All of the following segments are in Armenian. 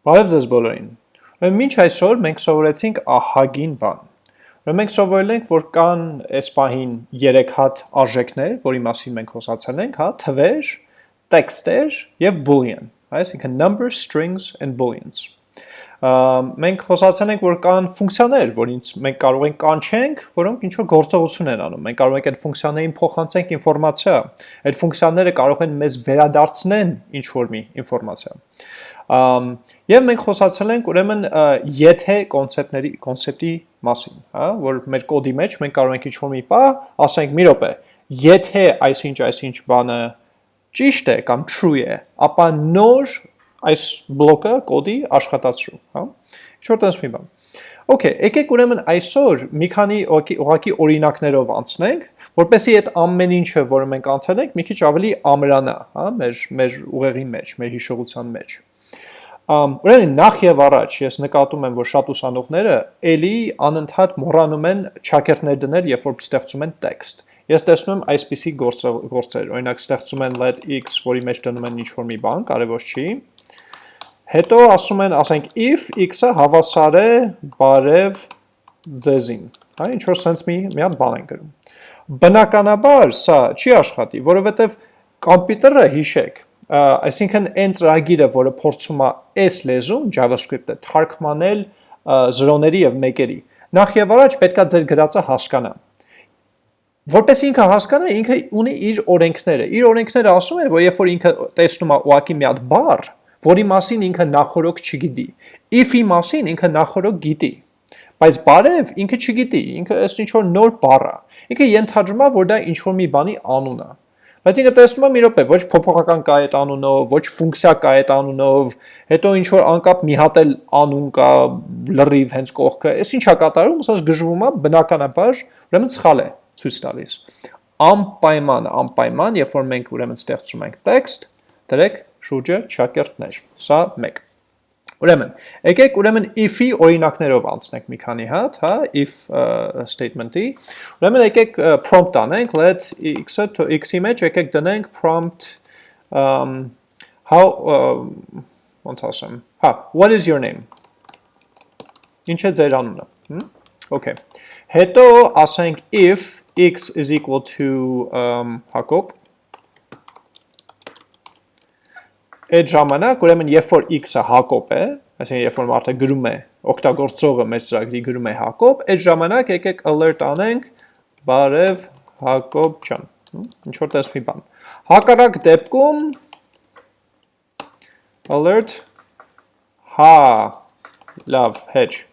Բարև ձեզ բոլորին։ Ուրեմն մինչ այսօր մենք սովորեցինք ահագին բան։ Ուրեմն մենք սովորել ենք, որ կան այս պահին 3 հատ արժեքներ, որի մասին մենք խոսացել ենք, հա, թվեր, տեքստեր եւ boolean, այսինքն numbers, strings and booleans մենք խոսացել ենք, որ կան ֆունկցիաներ, որից մենք կարող ենք կանչենք, որոնք ինչ որ գործողություն են անում։ Մենք կարող ենք այդ ֆունկցիաներին փոխանցենք ինֆորմացիա։ Այդ ֆունկցիաները կարող են մեզ վերադարձնեն ինչ որ մի ինֆորմացիա։ Եվ մենք խոսացել ենք ուրեմն եթե կոնցեպտների կոնցեպտի մասին, հա, որ մեր կոդի մեջ մենք կարող ենք ինչ-որ մի բա, ասենք մի րոպե, եթե այսինչ այսինչ բանը ճիշտ է կամ true է, ապա նոր այս բլոկը կոդի աշխատացրու, հա։ Ինչ-որ տես մի բան։ Okay, եկեք ուրեմն այսօր մի քանի ուղակի օրինակներով անցնենք, որպեսզի այդ ամեն ինչը, որը մենք անցել ենք, մի քիչ ավելի ամրանա, հա, մեր մեր ուղեղի մեջ, մեր հիշողության մեջ։ Ուրեմն նախ եւ առաջ ես նկատում եմ, որ շատ ուսանողները ելի անընդհատ մոռանում են ճակերտներ դնել, երբ որ ստեղծում են տեքստ։ Ես տեսնում եմ այսպիսի գործեր, օրինակ ստեղծում են let x, որի մեջ դնում են ինչ-որ մի բան, կարևոր չի։ Հետո ասում են, ասենք if x-ը հավասար է բարև ձեզին։ Հա, ինչ որ sense մի մի հատ բան են գրում։ Բնականաբար սա չի աշխատի, որովհետև կոմպյուտերը հիշեք, այսինքն այն ծրագիրը, որը փորձում է այս լեզուն JavaScript-ը թարգմանել զրոների եւ մեկերի, նախ եւ առաջ պետքա ձեր գրածը հասկանա։ Որպես ինքը հասկանա, ինքը ունի իր օրենքները։ Իր օրենքները ասում են, որ երբ որ ինքը տեսնում է ուղակի մի հատ բառ, որի մասին ինքը նախորոք չգիտի, if-ի մասին ինքը նախորոք գիտի, բայց բարև ինքը չգիտի, ինքը այս ինչ որ նոր բառ է։ Ինքը ենթադրում է, որ դա ինչ որ մի բանի անուն է։ Բայց ինքը տեսնում է մի րոպե, ոչ փոփոխական կա այդ անունով, ոչ ֆունկցիա կա այդ անունով, հետո ինչ որ անկապ մի հատ էլ անուն կա լրիվ հենց կողքը։ Այս ինչա կատարում, ասած գժվում է բնականաբար, ուրեմն սխալ է ցույց տալիս։ Անպայման, անպայման, երբ որ մենք ուրեմն ստեղծում ենք տեքստ, դրեք շուրջը ճակերտներ։ Սա 1 Ուրեմն, եկեք ուրեմն if-ի օրինակներով անցնենք մի քանի հատ, հա, if statement-ի։ Ուրեմն եկեք prompt անենք, let x-ը to x-ի մեջ եկեք դնենք prompt um how ոնց ասեմ։ Հա, what is your name։ Ինչ է ձեր անունը։ Okay։ Հետո ասենք if x is equal to um Հակոբ այդ ժամանակ ուրեմն երբ որ x-ը Հակոբ է, այսինքն երբ որ մարդը գրում է, օգտագործողը մեր ծրագրի գրում է Հակոբ, այդ ժամանակ եկեք alert անենք բարև Հակոբ ջան։ Ինչ որ տես մի բան։ Հակառակ դեպքում alert հա լավ hedge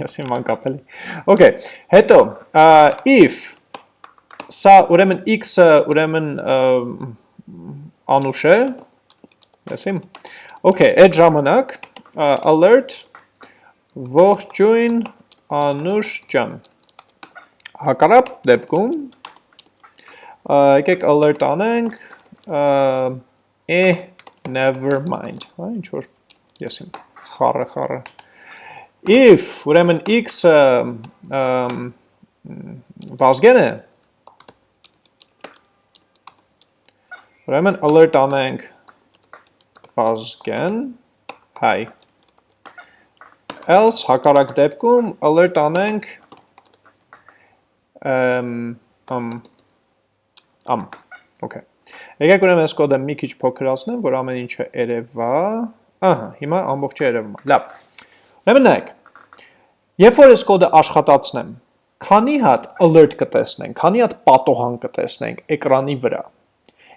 ես իմ անկապելի։ Okay, հետո if սա ուրեմն x-ը ուրեմն անուշ է, Եսիմ։ Okay, այդ ժամանակ alert ողջույն Անուշ ջան։ Հակառակ դեպքում եկեք alert անենք է never mind, հա ինչ որ եսիմ խառը խառը if ուրեմն x-ը վազգեն է ուրեմն alert անենք Վազգեն, հայ։ Else հակառակ դեպքում alert անենք ըմ ամ ամ okay Եկեք ուրեմն այս կոդը մի քիչ փոքրացնեմ, որ ամեն ինչը երևա։ Ահա, հիմա ամբողջը երևում է։ Լավ։ Ուրեմն նայեք։ Երբ որ այս կոդը աշխատացնեմ, քանի հատ alert կտեսնենք, քանի հատ պատոհան կտեսնենք էկրանի վրա։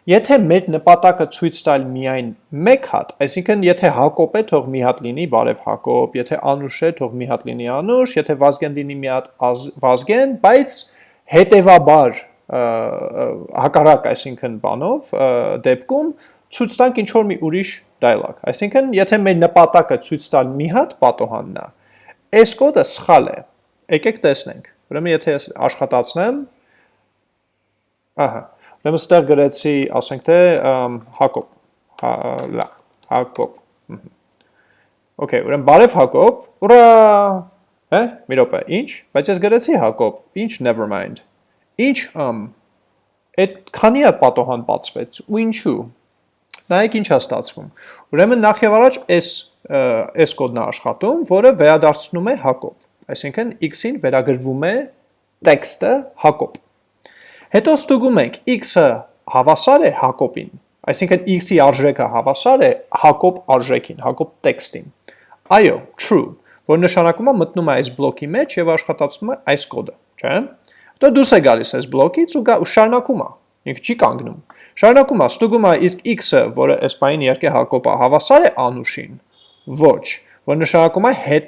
Եթե մեր նպատակը ցույց տալ միայն մեկ հատ, այսինքն եթե Հակոբ է, թող մի հատ լինի բարև Հակոբ, եթե Անուշ է, թող մի հատ լինի Անուշ, եթե Վազգեն լինի մի հատ Վազգեն, բայց հետևաբար հակառակ, այսինքն բանով դեպքում ցույց տանք ինչ որ մի ուրիշ dialog։ Այսինքն, եթե մեր նպատակը ցույց տալ մի հատ պատոհանն է, այս կոդը սխալ է։ Եկեք տեսնենք։ Ուրեմն եթե ես աշխատացնեմ, ահա, Ուրեմն ստեղ գրեցի, ասենք թե Հակոբ, հա, լա, Հակոբ։ Okay, ուրեմն բարև Հակոբ, ուրա, հե, մի րոպե, ինչ, բայց ես գրեցի Հակոբ, ինչ never mind։ Ինչ ամ այդ քանի հատ պատոհան բացվեց ու ինչու։ Նայեք ինչ է ստացվում։ Ուրեմն նախ եւ առաջ այս այս կոդն է աշխատում, որը վերադարձնում է Հակոբ։ Այսինքն x-ին վերագրվում է տեքստը Հակոբ։ Հետո ստուգում ենք x-ը հավասար է Հակոբին, այսինքն x-ի արժեքը հավասար է Հակոբ արժեքին, Հակոբ տեքստին։ Այո, true, որ նշանակում է մտնում է այս բլոկի մեջ եւ աշխատացնում է այս կոդը, չէ՞։ Հետո դուրս է գալիս այս բլոկից ու գա ու շարունակում է։ Ինքը չի կանգնում։ Շարունակում է, ստուգում է իսկ x-ը, որը այս բային իհարկե Հակոբը հավասար է անուշին, ոչ, որ նշանակում է հետ,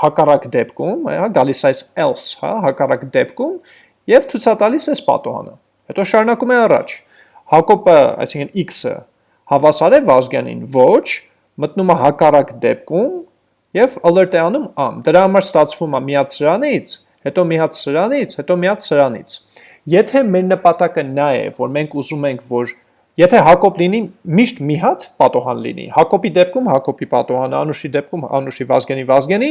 հակառակ դեպքում, հա, գալիս այս else, հա, հակառակ դեպքում եւ ցուցատալիս այս պատոհանը։ Հետո շարունակում է առաջ։ Հակոբը, այսինքն x-ը հավասար է Վազգյանին, ոչ, մտնում է հակառակ դեպքում եւ alert է անում am։ Դրա համար ստացվում է միած սրանից, հետո միած սրանից, հետո միած սրանից։ Եթե մեր նպատակը նա է, որ մենք ուզում ենք, որ եթե Հակոբ լինի, միշտ մի հատ պատոհան լինի։ Հակոբի դեպքում Հակոբի պատոհանը, Անուշի դեպքում Անուշի Վազգենի Վազգենի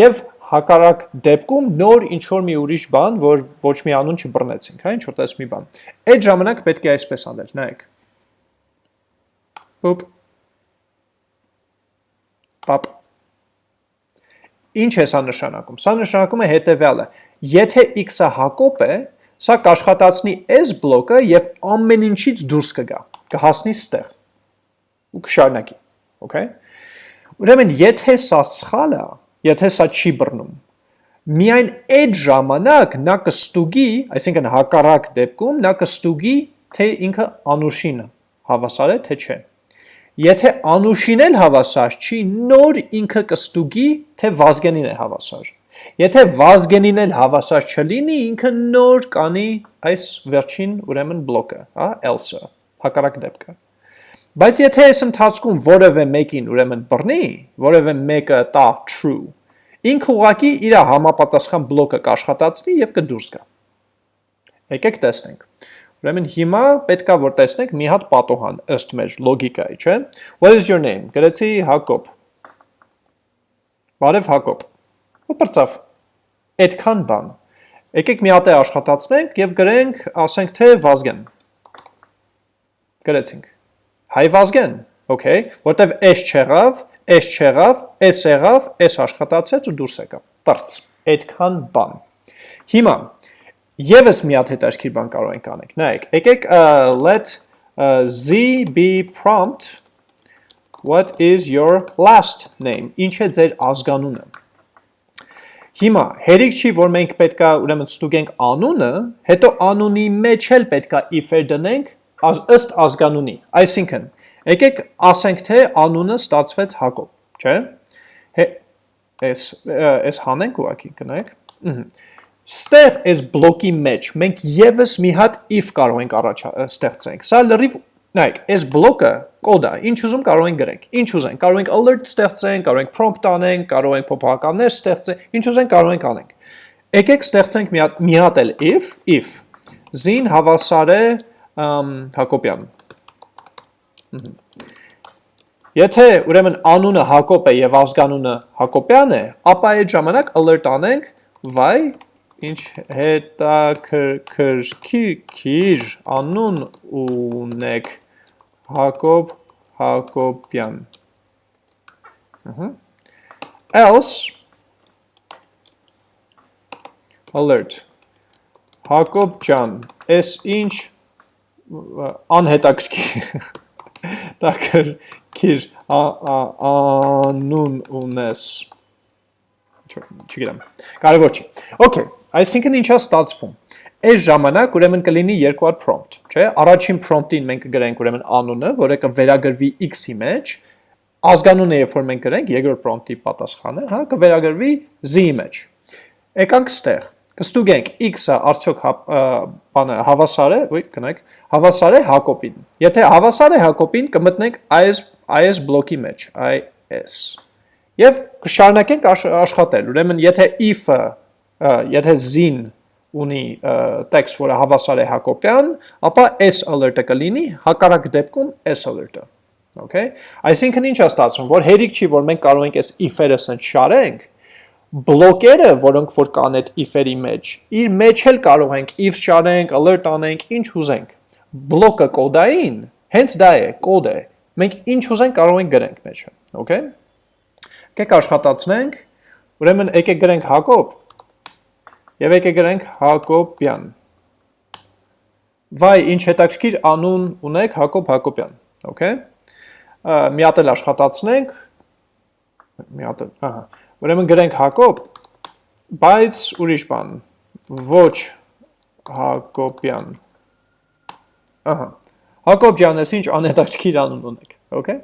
եւ հակառակ դեպքում նոր ինչ որ մի ուրիշ բան, որ ոչ մի անուն չբռնեցինք, հա, ինչ որ տես մի բան։ Այդ ժամանակ պետք է այսպես անել, նայեք։ Ոպ։ Պապ։ Ինչ է սա նշանակում։ Սա նշանակում է հետեւյալը։ Եթե x-ը Հակոբ է, Սա կաշխատացնի այս բլոկը եւ ամեն ինչից դուրս կգա, կհասնի ստեղ ու կշարունակի, okay? Ուրեմն եթե սա սխալ է, եթե սա չի բռնում, միայն այդ ժամանակ նա կստուգի, այսինքն հակառակ դեպքում նա կստուգի, թե ինքը անուշին հավասար է, թե չէ։ Եթե անուշին էլ հավասար չի, նոր ինքը կստուգի, թե վազգենին է հավասար։ Եթե վազգենին էլ հավասար չլինի, ինքը նոր կանի այս վերջին ուրեմն բլոկը, հա, else-ը, հակառակ դեպքը։ Բայց եթե այս ընթացքում որևէ մեկին ուրեմն բռնի, որևէ մեկը տա true, ինքը ուղակի իր համապատասխան բլոկը կաշխատացնի եւ կդուրս գա։ Եկեք տեսնենք։ Ուրեմն հիմա պետքա որ տեսնենք մի հատ պատոհան ըստ մեր լոգիկայի, չէ՞։ What is your name։ Գրեցի Հակոբ։ Բարև Հակոբ։ Ու բրծավ այդքան բան։ Եկեք մի հատ է աշխատացնենք եւ գրենք, ասենք թե Վազգեն։ Գրեցինք։ Հայ Վազգեն, okay, որտեվ s չեղավ, s չեղավ, s եղավ, s աշխատացեց ու դուրս եկավ։ Բարձ։ Այդքան բան։ Հիմա եւս մի հատ հետաքրքիր բան կարող ենք անենք։ Նայեք, եկեք let z be prompt what is your last name։ Ինչ է ձեր ազգանունը։ Հիմա հերիք չի, որ մենք պետքա ուրեմն ստուգենք անունը, հետո անունի մեջ էլ պետքա if-եր դնենք ըստ ազգանունի։ Այսինքն, եկեք ասենք թե անունը ստացվեց Հակոբ, չէ՞։ Էս էս հանենք ուղակի կնայեք։ Ստեղ այս բլոկի մեջ մենք եւս մի հատ if կարող ենք առաջ ստեղծենք։ Սա լրիվ Նայեք, այս բլոկը կոդ է, ինչ ուզում կարող ենք գրենք, ինչ ուզենք, կարող ենք alert ստեղծենք, կարող ենք prompt անենք, կարող ենք փոփոխականներ ստեղծենք, ինչ ուզենք կարող ենք անենք։ Եկեք ստեղծենք մի հատ մի հատ էլ if, if zin հավասար է Հակոբյան։ Եթե ուրեմն անունը Հակոբ է եւ ազգանունը Հակոբյան է, ապա այդ ժամանակ alert անենք վայ ինչ հետաքրքիր անուն ունեք Հակոբ Հակոբյան else alert. Հակոբ ջան էս ինչ անհետաքրքիր տակրքիր անուն ունես չգիտեմ կարևոր չի okay Այսինքն ինչա ստացվում։ Այս ժամանակ ուրեմն կլինի երկու հատ prompt, չէ՞։ Առաջին prompt-ին մենք կգրենք ուրեմն անունը, որը կվերագրվի x-ի մեջ, ազգանունը երբ որ մենք գրենք երկրորդ prompt-ի պատասխանը, հա, կվերագրվի z-ի մեջ։ Եկանք ստեղ, կստուգենք x-ը արդյոք հա, բանը հավասար է, ոյ, գնանք, հավասար է Հակոբին։ Եթե հավասար է Հակոբին, կմտնենք IS IS բլոկի մեջ, IS։ Եվ կշարունակենք աշխատել։ Ուրեմն եթե if-ը եթե zin ունի տեքստ, որը հավասար է Հակոբյան, ապա s alert-ը կլինի, հակառակ դեպքում s alert-ը։ Okay? Այսինքն ինչ է ստացվում, որ հերիք չի, որ մենք կարող ենք այս if-երը սենց շարենք, բլոկերը, որոնք որ կան այդ if-երի մեջ, իր մեջ էլ կարող ենք if շարենք, alert անենք, ինչ ուզենք։ Բլոկը կոդային, հենց դա է, կոդ է։ Մենք ինչ ուզենք կարող ենք գրենք մեջը, okay? Եկեք աշխատացնենք, ուրեմն եկեք գրենք Հակոբ եւ եկեք գրենք Հակոբյան։ Վայ, ինչ հետաքրքիր անուն ունեք Հակոբ Հակոբյան, okay։ Մի հատ էլ աշխատացնենք, մի հատ ահա։ Ուրեմն գրենք Հակոբ, բայց ուրիշ բան, ոչ Հակոբյան։ Ահա։ Հակոբյան, ես ինչ անհետաքրքիր անուն ունեք, okay։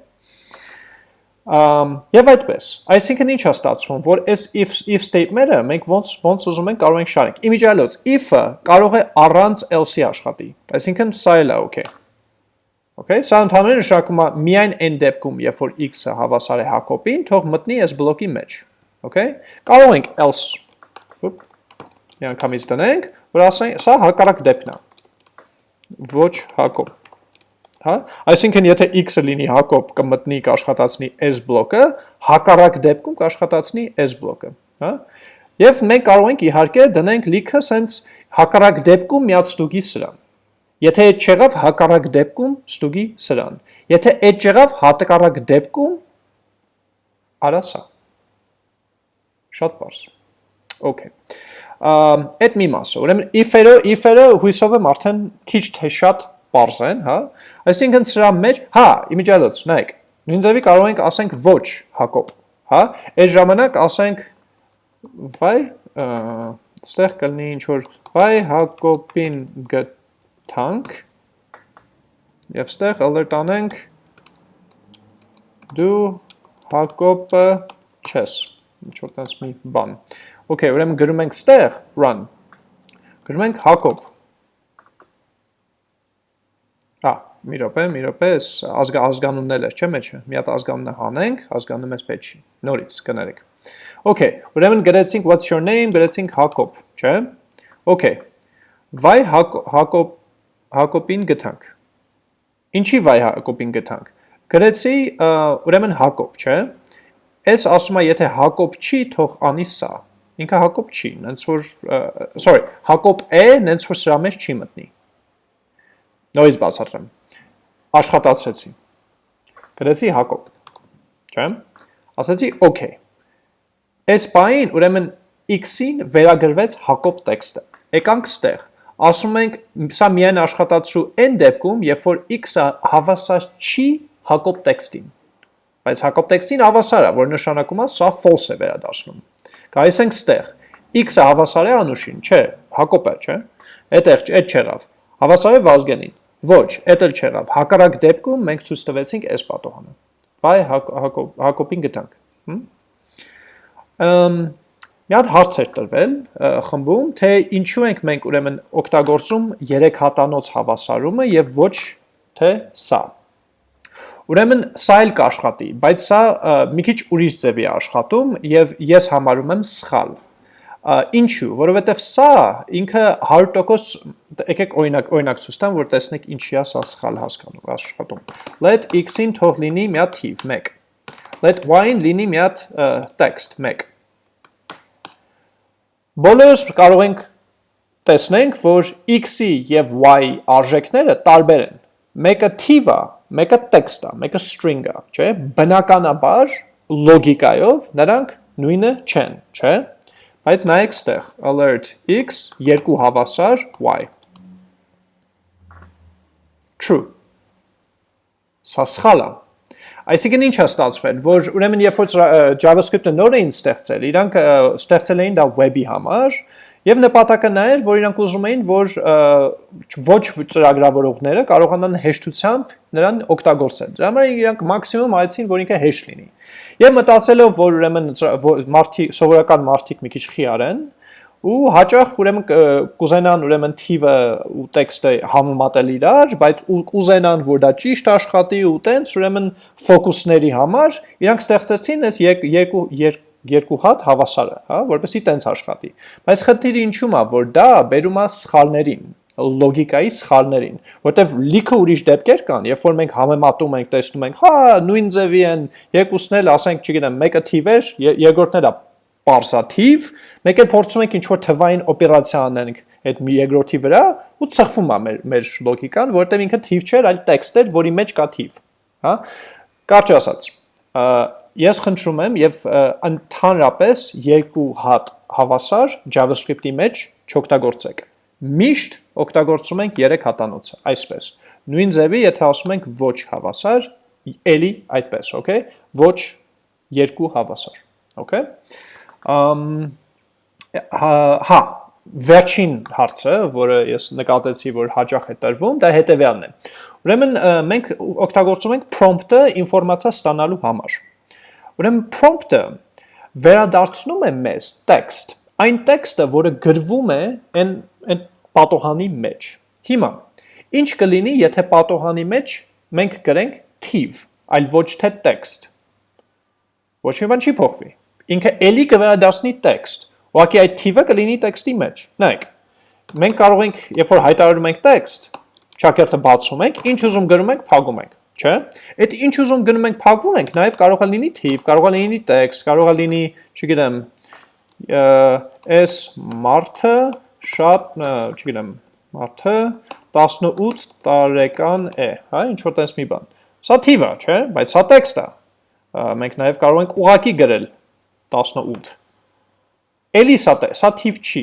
Um, եւ այդպես։ Այսինքն ինչ է ստացվում, որ այս if if statement-ը մենք ոնց ոնց ուզում ենք կարող ենք շարենք։ Իմիջիալոց if-ը կարող է առանց else-ի աշխատի։ Այսինքն սա էլ է okay։ Okay, սա ընդհանուր նշանակում է միայն այն դեպքում, երբ որ x-ը հավասար է Հակոբին, թող մտնի այս բլոկի մեջ։ Okay? Կարող ենք else. Ուպ Միանգամից դնենք, որ ասենք, սա հակառակ դեպքն է։ Ոչ Հակոբ հա? Այսինքն եթե x-ը լինի Հակոբ կմտնի կաշխատացնի s բլոկը հակառակ դեպքում կաշխատացնի s բլոկը հա? Եւ մենք կարող ենք իհարկե դնենք լիքը սենց հակառակ դեպքում միած ստուգի սրան եթե այդ չեղավ հակառակ դեպքում ստուգի սրան եթե այդ չեղավ հակառակ դեպքում արա սա շատ բարձ okay այդ մի մասը ուրեմն if-երը if-երը հույսով եմ արդեն քիչ թե շատ པարզ են, հա։ Այսինքն սրա մեջ, հա, իմիջիալոց, նայեք, նույն ձևի կարող ենք ասենք ոչ Հակոբ, հա։ Այս ժամանակ ասենք վայ, ստեղ կլինի ինչ որ վայ Հակոբին գտանք եւ ստեղ alert անենք դու Հակոբը չես ինչ որ տես մի բան Okay, ուրեմն գրում ենք ստեղ run գրում ենք Հակոբ Հա, մի րոպե, մի րոպե, ազգա ազգանունն էլ է, չէ՞ մեջը։ Մի հատ ազգանունը հանենք, ազգանունը մեզ պետք չի։ Նորից կներեք։ Okay, ուրեմն գրեցինք what's your name, գրեցինք Հակոբ, չէ՞։ Okay։ Վայ Հակոբ Հակոբին գտանք։ Ինչի վայ Հակոբին գտանք։ Գրեցի ուրեմն Հակոբ, չէ՞։ Այս ասում է եթե Հակոբ չի, թող անի սա։ Ինքը Հակոբ չի, նենց որ sorry, Հակոբ է, նենց որ սրա մեջ չի մտնի։ Նորից բացատրեմ։ Աշխատացրեցի։ Գրեցի Հակոբ։ Չէ՞։ Ասացի okay։ Այս բային ուրեմն x-ին վերագրվեց Հակոբ տեքստը։ Եկանք ստեղ։ Ասում ենք սա միայն աշխատացու այն դեպքում, երբ որ x-ը հավասար չի Հակոբ տեքստին։ Բայց Հակոբ տեքստին հավասար է, որ նշանակում է սա false է վերադառնում։ Գայիս ենք ստեղ։ x-ը հավասար է Անուշին, չէ, Հակոբը, չէ։ Այդտեղ այդ չեղավ։ Հավասար է Վազգենին։ Ոչ, էդ էլ չեղավ։ Հակառակ դեպքում մենք ցույց տվեցինք այս պատոհանը։ Բայ Հակոբին գտանք։ Ամ մի հատ հարց էր տրվել խմբում, թե ինչու ենք մենք ուրեմն օգտագործում 3 հատանոց հավասարումը եւ ոչ թե սա։ Ուրեմն սա էլ կաշխատի, բայց սա մի քիչ ուրիշ ձևի աշխատում եւ ես համարում եմ սխալ Ինչու, որովհետև սա ինքը 100% եկեք օրինակ օրինակ ցույց տամ, որ տեսնեք ինչի է սա սխալ հասկանում աշխատում։ Let x-ին թող լինի մի հատ թիվ 1։ Let y-ին լինի մի հատ text 1։ Բոլորս կարող ենք տեսնենք, որ x-ի եւ y-ի արժեքները տարբեր են։ Մեկը թիվ է, մեկը text է, մեկը string է, չէ՞։ Բնականաբար լոգիկայով նրանք նույնը չեն, չէ՞։ Բայց նայեք ստեղ, alert x, երկու հավասար y։ True։ Սա սխալ է։ Այսինքն ինչ է ստացվել, որ ուրեմն երբ որ JavaScript-ը նոր էին ստեղծել, իրանք ստեղծել էին դա web-ի համար, Եվ նպատակը նա էր, որ իրանք ուզում էին, որ ոչ ծրագրավորողները կարողանան հեշտությամբ նրան օգտագործել։ Դրա համար իրանք մաքսիմում այցին, որ ինքը հեշտ լինի։ Եվ մտածելով, որ ուրեմն մարդի սովորական մարդիկ մի քիչ խիար են, ու հաճախ ուրեմն կուզենան ուրեմն թիվը ու տեքստը համեմատել իրար, բայց կուզենան որ դա ճիշտ աշխատի ու տենց ուրեմն ֆոկուսների համար իրանք ստեղծեցին այս երկու երկու հատ հավասարը, հա, որպեսի տենց աշխատի։ Բայց խնդիրը ինչու՞մ է, որ դա բերում է սխալներին, լոգիկայի սխալներին, որտեվ լիքը ուրիշ դեպքեր կան, երբ որ մենք համեմատում ենք, տեսնում ենք, հա, նույն ձևի են, երկուսն էլ, ասենք, չգիտեմ, մեկը թիվ էր, երկրորդն էլ է պարսաթիվ, մեկ էլ փորձում ենք ինչ-որ թվային օպերացիա անենք այդ երկրորդի վրա ու ծխվում է մեր մեր լոգիկան, որտեղ ինքը թիվ չէր, այլ տեքստ էր, որի մեջ կա թիվ, հա։ Կարճ ասած, ես խնդրում եմ եւ ընդհանրապես երկու հատ հավասար JavaScript-ի մեջ չօգտագործեք։ Միշտ օգտագործում ենք 3 հատանոցը, այսպես։ Նույն ձևի, եթե ասում ենք ոչ հավասար, էլի այդպես, okay։ Ոչ երկու հավասար, okay։ Ամ հա, հա վերջին հարցը, որը ես նկատեցի, որ հաճախ է տրվում, դա հետևյալն է։ Ուրեմն մենք օգտագործում ենք prompt-ը ինֆորմացիա ստանալու համար։ Ուրեմն prompt-ը վերադարձնում է մեզ text, այն տեքստը, որը գրվում է այն այն պատոհանի մեջ։ Հիմա ինչ կլինի, եթե պատոհանի մեջ մենք գրենք թիվ, այլ ոչ թե text։ Ոչ մի բան չի փոխվի։ Ինքը ելի կվերադառնի text Ուղղակի այդ թիվը կլինի տեքստի մեջ։ Նայեք, մենք կարող ենք, երբ որ հայտարարում ենք տեքստ, ճակերտը բացում ենք, ինչ ուզում գրում ենք, փակում ենք, չէ՞։ Այդ ինչ ուզում գրում ենք, փակում ենք, նաև կարող է լինի թիվ, կարող է լինի տեքստ, կարող է լինի, չգիտեմ, այս մարդը շատ, չգիտեմ, մարդը 18 տարեկան է, հա, ինչ որ տես մի բան։ Սա թիվ է, չէ՞, բայց սա տեքստ է։ Մենք նաև կարող ենք ուղակի գրել 18 Էլի սա սա թիվ չի,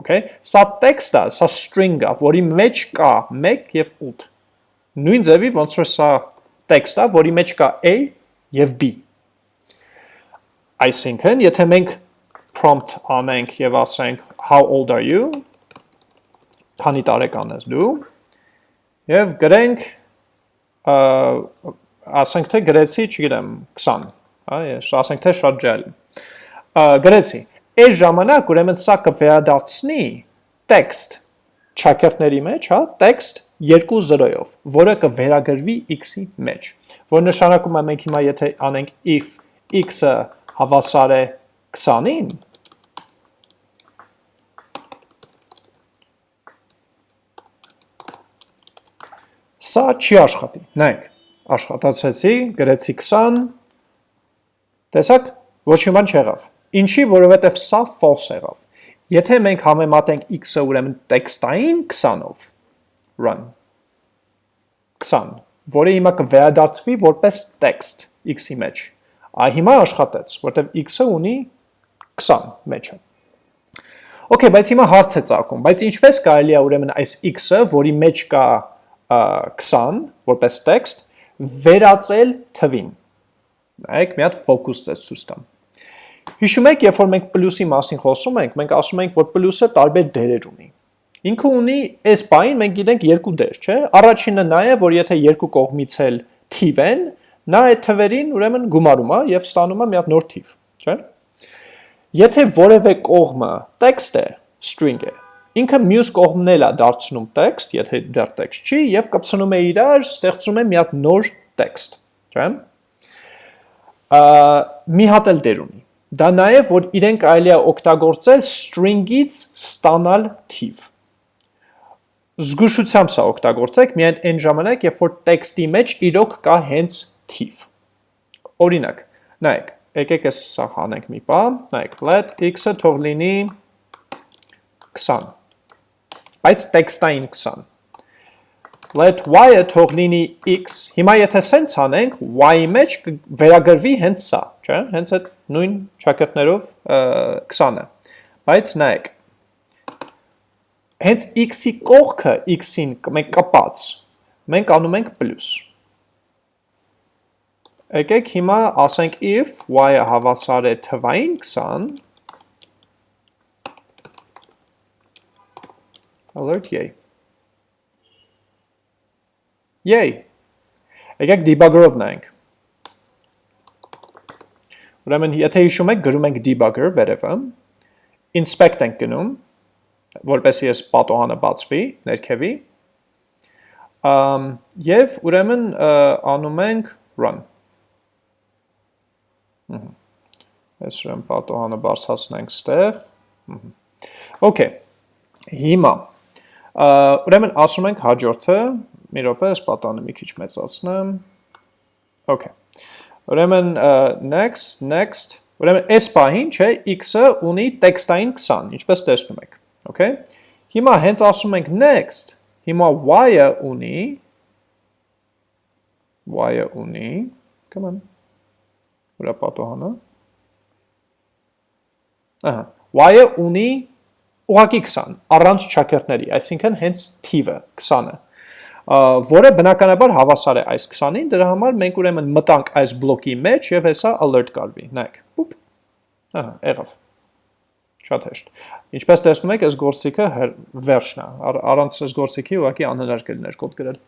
okay? Սա տեքստ է, սա string է, որի մեջ կա 1 եւ 8։ Նույն ձևի ոնց որ սա տեքստ է, որի մեջ կա a եւ b։ Այսինքն, եթե մենք prompt անենք եւ ասենք how old are you, քանի տարեկան ես դու, եւ գրենք ասենք թե գրեցի, չգիտեմ, 20, հա, ես ասենք թե շատ ջել։ Գրեցի Այս ժամանակ ուրեմն սա կվերադարձնի տեքստ ճակերտների մեջ, հա, տեքստ 2-0-ով, որը կվերագրվի x-ի մեջ, որ նշանակում է մենք հիմա եթե անենք if x-ը հավասար է 20-ին, սա չի աշխատի, նայք, աշխատացեցի, գրեցի 20, տեսակ, ոչ մի բան չեղավ, Ինչի, որովհետև սա false եղավ։ Եթե մենք համեմատենք x-ը ուրեմն տեքստային 20-ով, run. 20, որը հիմա կվերադարձվի որպես տեքստ x-ի մեջ։ Այ հիմա աշխատեց, որտեղ x-ը ունի 20 մեջը։ Okay, բայց հիմա հարց է ցակում, բայց ինչպես կարելի է ուրեմն այս x-ը, որի մեջ կա 20 որպես տեքստ, վերածել թվին։ Նայեք, մի հատ ֆոկուս ցես ցույց տամ։ Հիշում եք, երբ որ մենք պլյուսի մասին խոսում ենք, մենք ասում ենք, որ պլյուսը տարբեր դերեր ունի։ Ինքը ունի այս բային մենք գիտենք երկու դեր, չէ՞։ Առաջինը նա է, որ եթե երկու կողմից էլ թիվ են, նա այդ թվերին ուրեմն գումարում է եւ ստանում է մի հատ նոր թիվ, չէ՞։ Եթե որևէ կողմը տեքստ է, string է, ինքը մյուս կողմն էլ է դարձնում տեքստ, եթե դեռ տեքստ չի, եւ կպցնում է իրար, ստեղծում է մի հատ նոր տեքստ, չէ՞։ Մի հատ էլ դեր ունի Դա նաև, որ իրեն կարելի է օգտագործել string-ից ստանալ թիվ։ Զգուշությամբ սա օգտագործեք միայն այն ժամանակ, երբ որ տեքստի մեջ իրոք կա հենց թիվ։ Օրինակ, նայեք, եկեք ես սա հանենք մի պա, նայեք, let x-ը թող լինի 20, բայց տեքստային 20 let y-ը թող լինի x, հիմա եթե սենց անենք, y-ի մեջ վերագրվի հենց սա, չէ, հենց այդ նույն ճակատներով 20-ը, բայց նայեք, հենց x-ի կողքը x-ին մենք կպած, մենք անում ենք պլյուս, եկեք հիմա ասենք if y-ը հավասար է թվային 20, alert yay Yay։ Եկեք debugger-ով նայենք։ Ուրեմն, եթե հիշում եք, գրում ենք debugger վերևը, inspect ենք գնում, որպեսի ես պատոհանը բացվի, ներքևի, և ուրեմն անում ենք run։ Ես ուրեմն պատոհանը բարձացնենք ստեղ։ Okay, հիմա, ուրեմն ասում ենք հաջորդը, մի րոպե, ես պատանը մի քիչ մեծացնեմ։ Okay։ Ուրեմն next, next, ուրեմն այս պահին, չէ, x-ը ունի տեքստային 20, ինչպես տեսնում եք։ Okay։ Հիմա հենց ասում ենք next, հիմա y-ը ունի y-ը ունի, come on։ ուրա պատոհանը։ Ահա, y-ը ունի ուղակի 20 առանց չակերտների, այսինքն հենց թիվը 20-ը որը բնականաբար հավասար է այս 20-ին, դրա համար մենք ուրեմն մտանք այս բլոկի մեջ եւ հեսա alert կարվի, նայեք, պուպ, ահա, եղավ, շատ հեշտ, ինչպես տեսնում եք, այս գործիքը վերջն է, առանց այս գործիքի ուղղակի անհնար կլիներ կոդ գրել,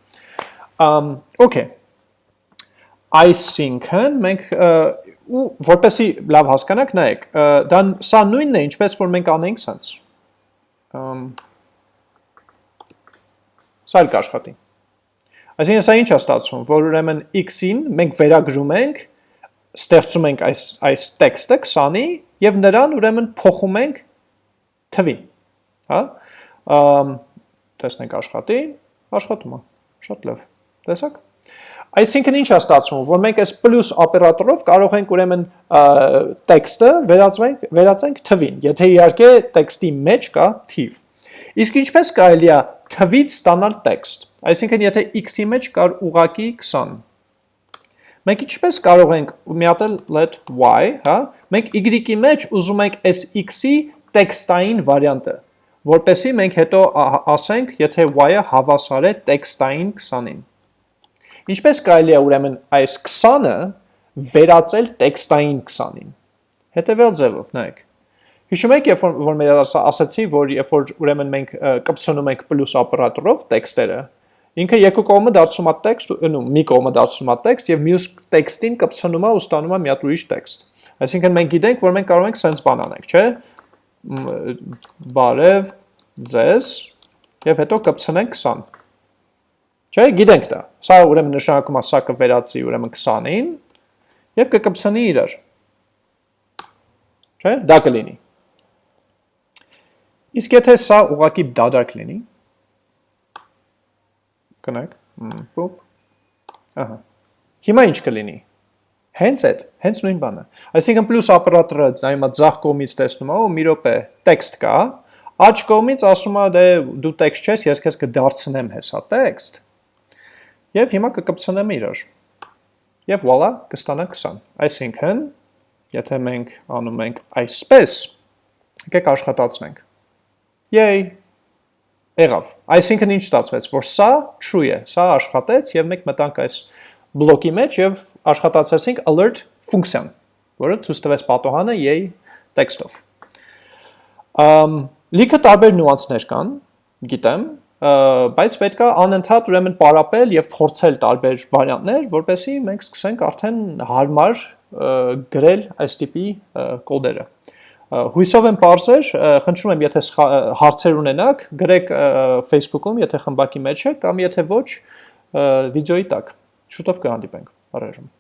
um, okay, այսինքն մենք ու որպեսի լավ հասկանաք, նայեք, դա սա նույնն է, ինչպես որ մենք անենք սենց, սա էլ կաշխատի, Այսինքն սա ինչ է ստացվում, որ ուրեմն x-ին մենք վերագրում ենք, ստեղծում ենք այս այս տեքստը 20-ի եւ նրան ուրեմն փոխում ենք թվին, հա? Տեսնենք աշխատի, աշխատում է։ Շատ լավ։ Տեսակ։ Այսինքն ինչ է ստացվում, որ մենք այս պլյուս օպերատորով կարող ենք ուրեմն տեքստը վերածենք վերածենք թվին, եթե իհարկե տեքստի մեջ կա թիվ։ Իսկ ինչպես կարելի է թվից ստանալ տեքստ։ Այսինքն եթե x-ի մեջ կար ուղակի 20։ Մենք ինչպես կարող ենք միատել let y, հա? Մենք y-ի մեջ ուզում ենք այս x-ի տեքստային վարիանտը, որպեսի մենք հետո ասենք, եթե y-ը հավասար է տեքստային 20-ին։ Ինչպես կարելի է ուրեմն այս 20-ը վերածել տեքստային 20-ին։ Հետևյալ ձևով, նայեք։ Հիշում եք, երբ որ մեր ասացի, որ երբ որ ուրեմն մենք կպցնում ենք պլյուս օպերատորով տեքստերը, ինքը երկու կողմը դարձում է տեքստ, նո, մի կողմը դարձում է տեքստ եւ մյուս տեքստին կպցնում է ու ստանում է մի հատ ուրիշ տեքստ։ Այսինքն մենք գիտենք, որ մենք կարող ենք sense բան անենք, չէ՞։ Բարև ձեզ եւ հետո կպցնենք 20։ Չէ՞, գիտենք դա։ Սա ուրեմն նշանակում է սա կվերածի ուրեմն 20-ին եւ կկպցնի իրար։ Չէ՞, դա կլինի։ Իսկ եթե սա ուղակի դադարք լինի, կնեք, պոպ, ահա, հիմա ինչ կլինի, հենց այդ, հենց նույն բանը, այսինքն պլյուս ապրատորը նայմա ձախ կողմից տեսնում է, ու մի ռոպե տեքստ կա, աչ կողմից ասում է դե դու տեքստ չես, ես քեզ կդարձնեմ հեսա տեքստ, և հիմա կկպցնեմ իրար, և վալա կստանա 20, այսինքն, եթե մենք անում ենք այսպես, եկեք աշխատացնենք, Yay։ Եղավ։ Այսինքն ինչ ստացվեց, որ սա true է, սա աշխատեց եւ մենք մտանք այս բլոկի մեջ եւ աշխատացրեցինք alert ֆունկցիան, որը ցույց տվեց պատոհանը yay տեքստով։ Ամ լիքը տարբեր նյուանսներ կան, գիտեմ, բայց պետք է անընդհատ ուրեմն պարապել եւ փորձել տարբեր վարիանտներ, որպեսզի մենք սկսենք արդեն հարմար գրել այս տիպի կոդերը։ Հույսով եմ parser, խնդրում եմ, եթե հարցեր ունենաք, գրեք Facebook-ում, եթե խմբակի մեջ եք, կամ եթե ոչ, վիդեոյի տակ։ Շուտով կհանդիպենք։ Առայժմ